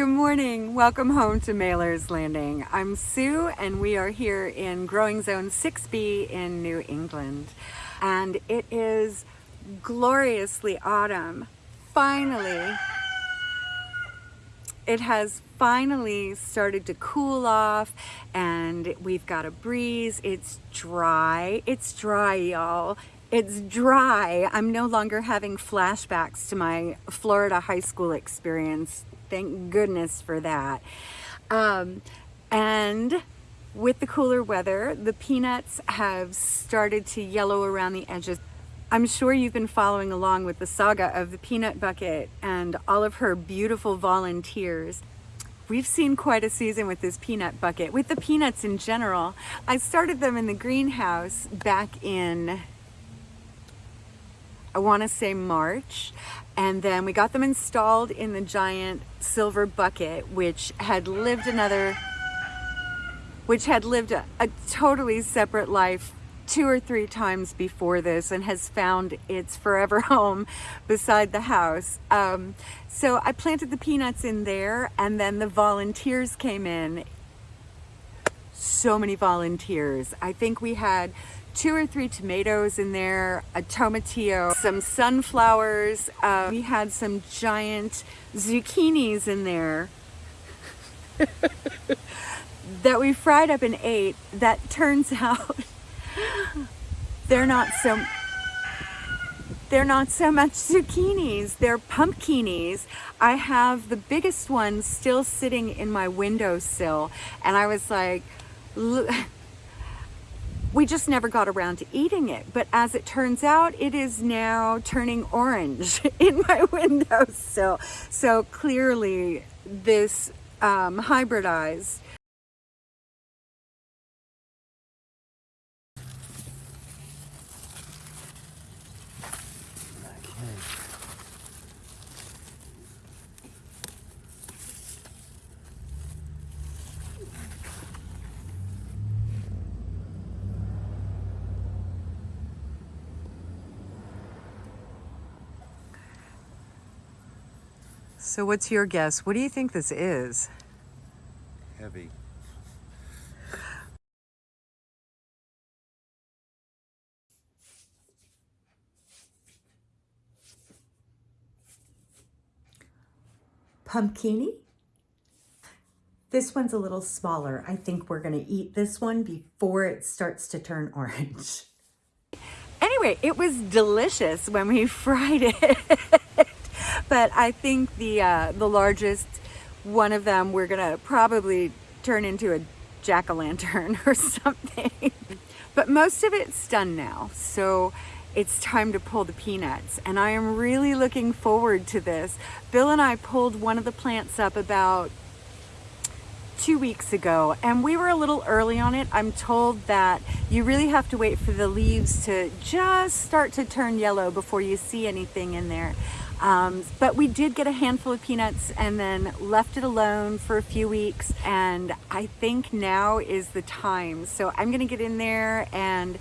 Good morning. Welcome home to Mailer's Landing. I'm Sue and we are here in Growing Zone 6B in New England. And it is gloriously autumn. Finally, it has finally started to cool off and we've got a breeze. It's dry. It's dry, y'all. It's dry. I'm no longer having flashbacks to my Florida high school experience Thank goodness for that. Um, and with the cooler weather, the peanuts have started to yellow around the edges. I'm sure you've been following along with the saga of the peanut bucket and all of her beautiful volunteers. We've seen quite a season with this peanut bucket, with the peanuts in general. I started them in the greenhouse back in I want to say March. And then we got them installed in the giant silver bucket, which had lived another, which had lived a, a totally separate life two or three times before this and has found its forever home beside the house. Um, so I planted the peanuts in there and then the volunteers came in. So many volunteers. I think we had two or three tomatoes in there, a tomatillo, some sunflowers. Uh, we had some giant zucchinis in there that we fried up and ate. That turns out they're not so they're not so much zucchinis, they're pumpkinis. I have the biggest one still sitting in my windowsill and I was like, we just never got around to eating it. But as it turns out, it is now turning orange in my windowsill. So clearly this um, hybridized So what's your guess? What do you think this is? Heavy. Pumpkini? This one's a little smaller. I think we're gonna eat this one before it starts to turn orange. Anyway, it was delicious when we fried it but I think the uh, the largest one of them we're gonna probably turn into a jack-o'-lantern or something. but most of it's done now, so it's time to pull the peanuts and I am really looking forward to this. Bill and I pulled one of the plants up about two weeks ago and we were a little early on it. I'm told that you really have to wait for the leaves to just start to turn yellow before you see anything in there. Um, but we did get a handful of peanuts and then left it alone for a few weeks. And I think now is the time. So I'm gonna get in there and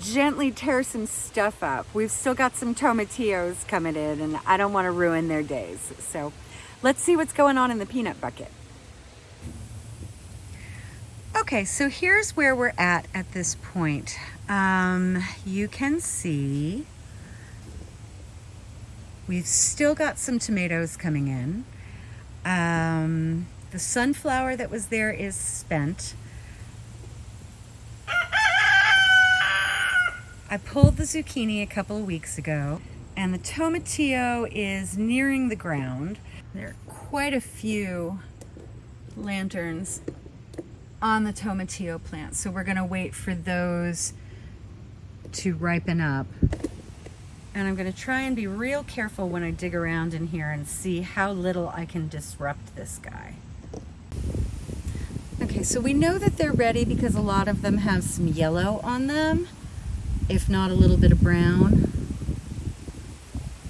gently tear some stuff up. We've still got some tomatillos coming in and I don't wanna ruin their days. So let's see what's going on in the peanut bucket. Okay, so here's where we're at at this point. Um, you can see We've still got some tomatoes coming in. Um, the sunflower that was there is spent. I pulled the zucchini a couple of weeks ago and the tomatillo is nearing the ground. There are quite a few lanterns on the tomatillo plant. So we're gonna wait for those to ripen up. And I'm gonna try and be real careful when I dig around in here and see how little I can disrupt this guy. Okay, so we know that they're ready because a lot of them have some yellow on them, if not a little bit of brown.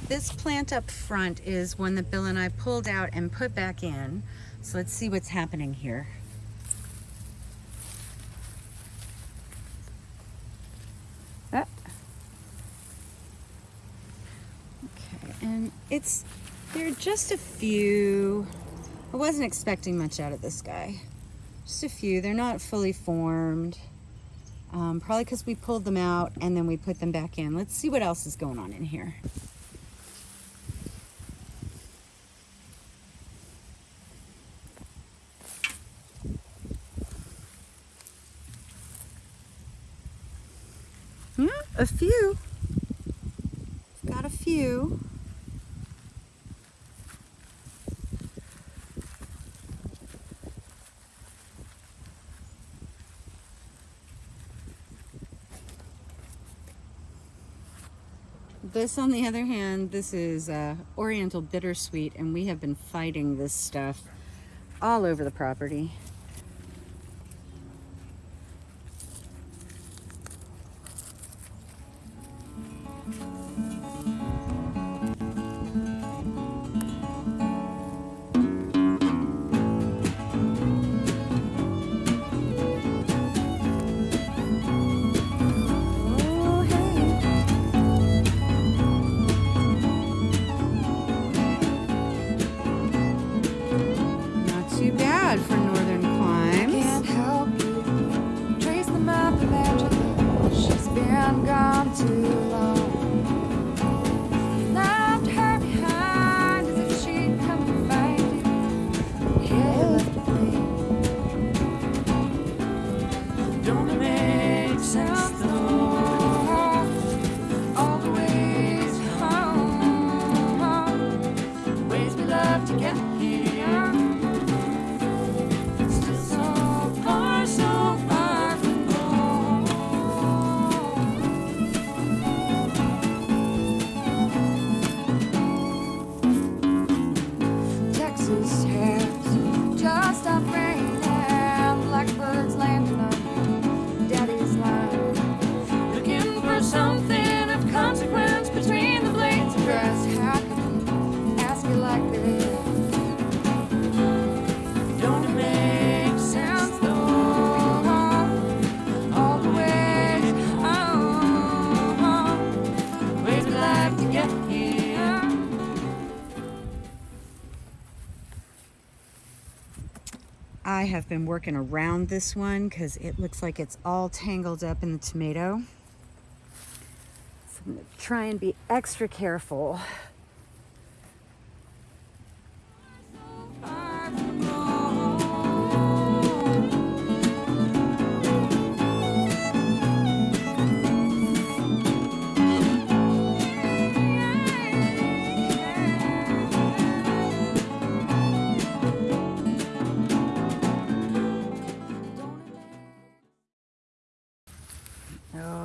This plant up front is one that Bill and I pulled out and put back in. So let's see what's happening here. It's there are just a few I wasn't expecting much out of this guy. Just a few. They're not fully formed. Um, probably because we pulled them out and then we put them back in. Let's see what else is going on in here. Yeah, a few. Got a few. This, on the other hand, this is uh, Oriental Bittersweet, and we have been fighting this stuff all over the property. I have been working around this one because it looks like it's all tangled up in the tomato. So I'm to try and be extra careful.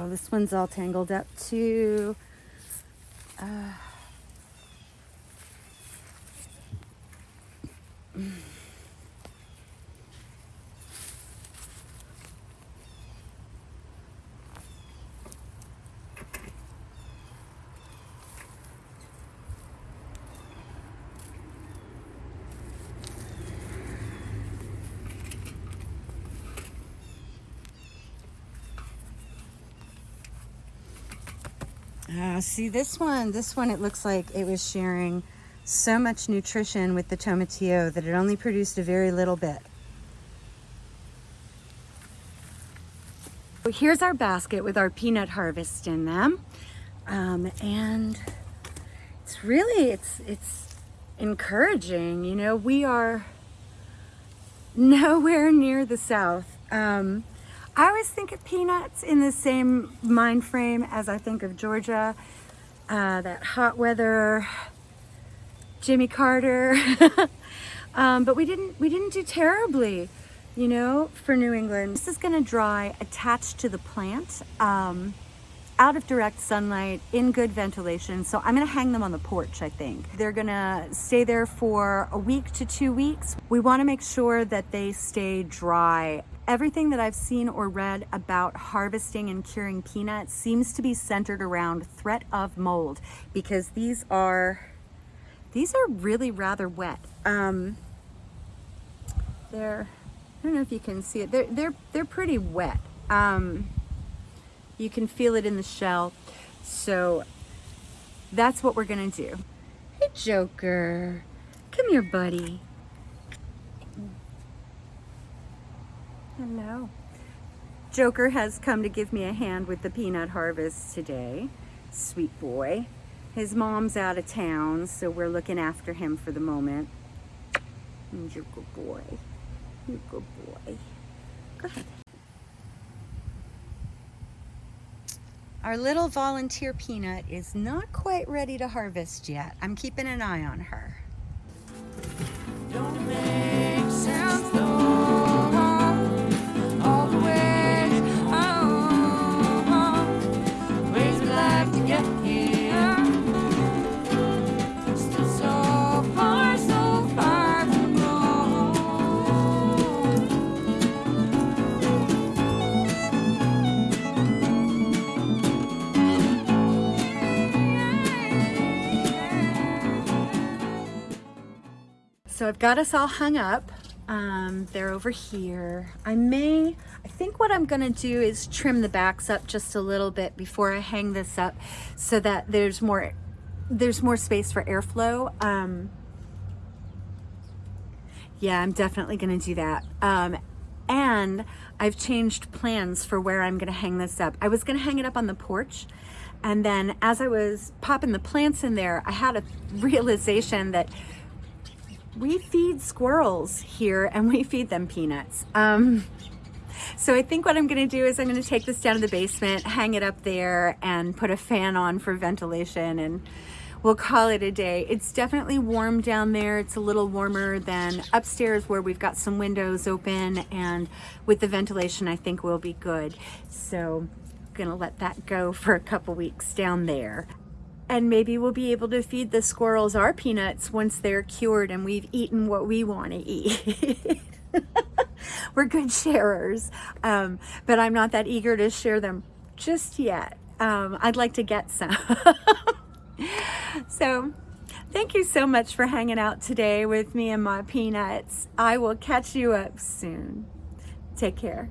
This one's all tangled up too. Uh, Uh, see this one, this one it looks like it was sharing so much nutrition with the tomatillo that it only produced a very little bit. So here's our basket with our peanut harvest in them. Um, and it's really, it's, it's encouraging. You know, we are nowhere near the South. Um, I always think of peanuts in the same mind frame as I think of Georgia, uh, that hot weather, Jimmy Carter. um, but we didn't we didn't do terribly, you know, for New England. This is to dry attached to the plant. Um, out of direct sunlight in good ventilation. So I'm gonna hang them on the porch, I think. They're gonna stay there for a week to two weeks. We wanna make sure that they stay dry. Everything that I've seen or read about harvesting and curing peanuts seems to be centered around threat of mold because these are, these are really rather wet. Um, they're, I don't know if you can see it, they're, they're, they're pretty wet. Um, you can feel it in the shell. So that's what we're gonna do. Hey, Joker. Come here, buddy. Hello. Joker has come to give me a hand with the peanut harvest today. Sweet boy. His mom's out of town, so we're looking after him for the moment. And you're good boy. You're good boy. Go ahead. Our little volunteer peanut is not quite ready to harvest yet. I'm keeping an eye on her. So I've got us all hung up. Um, they're over here. I may, I think what I'm gonna do is trim the backs up just a little bit before I hang this up so that there's more, there's more space for airflow. Um, yeah, I'm definitely gonna do that. Um, and I've changed plans for where I'm gonna hang this up. I was gonna hang it up on the porch and then as I was popping the plants in there, I had a realization that we feed squirrels here and we feed them peanuts. Um, so I think what I'm gonna do is I'm gonna take this down to the basement, hang it up there and put a fan on for ventilation and we'll call it a day. It's definitely warm down there. It's a little warmer than upstairs where we've got some windows open and with the ventilation I think we'll be good. So I'm gonna let that go for a couple weeks down there and maybe we'll be able to feed the squirrels our peanuts once they're cured and we've eaten what we want to eat. We're good sharers, um, but I'm not that eager to share them just yet. Um, I'd like to get some. so thank you so much for hanging out today with me and my peanuts. I will catch you up soon. Take care.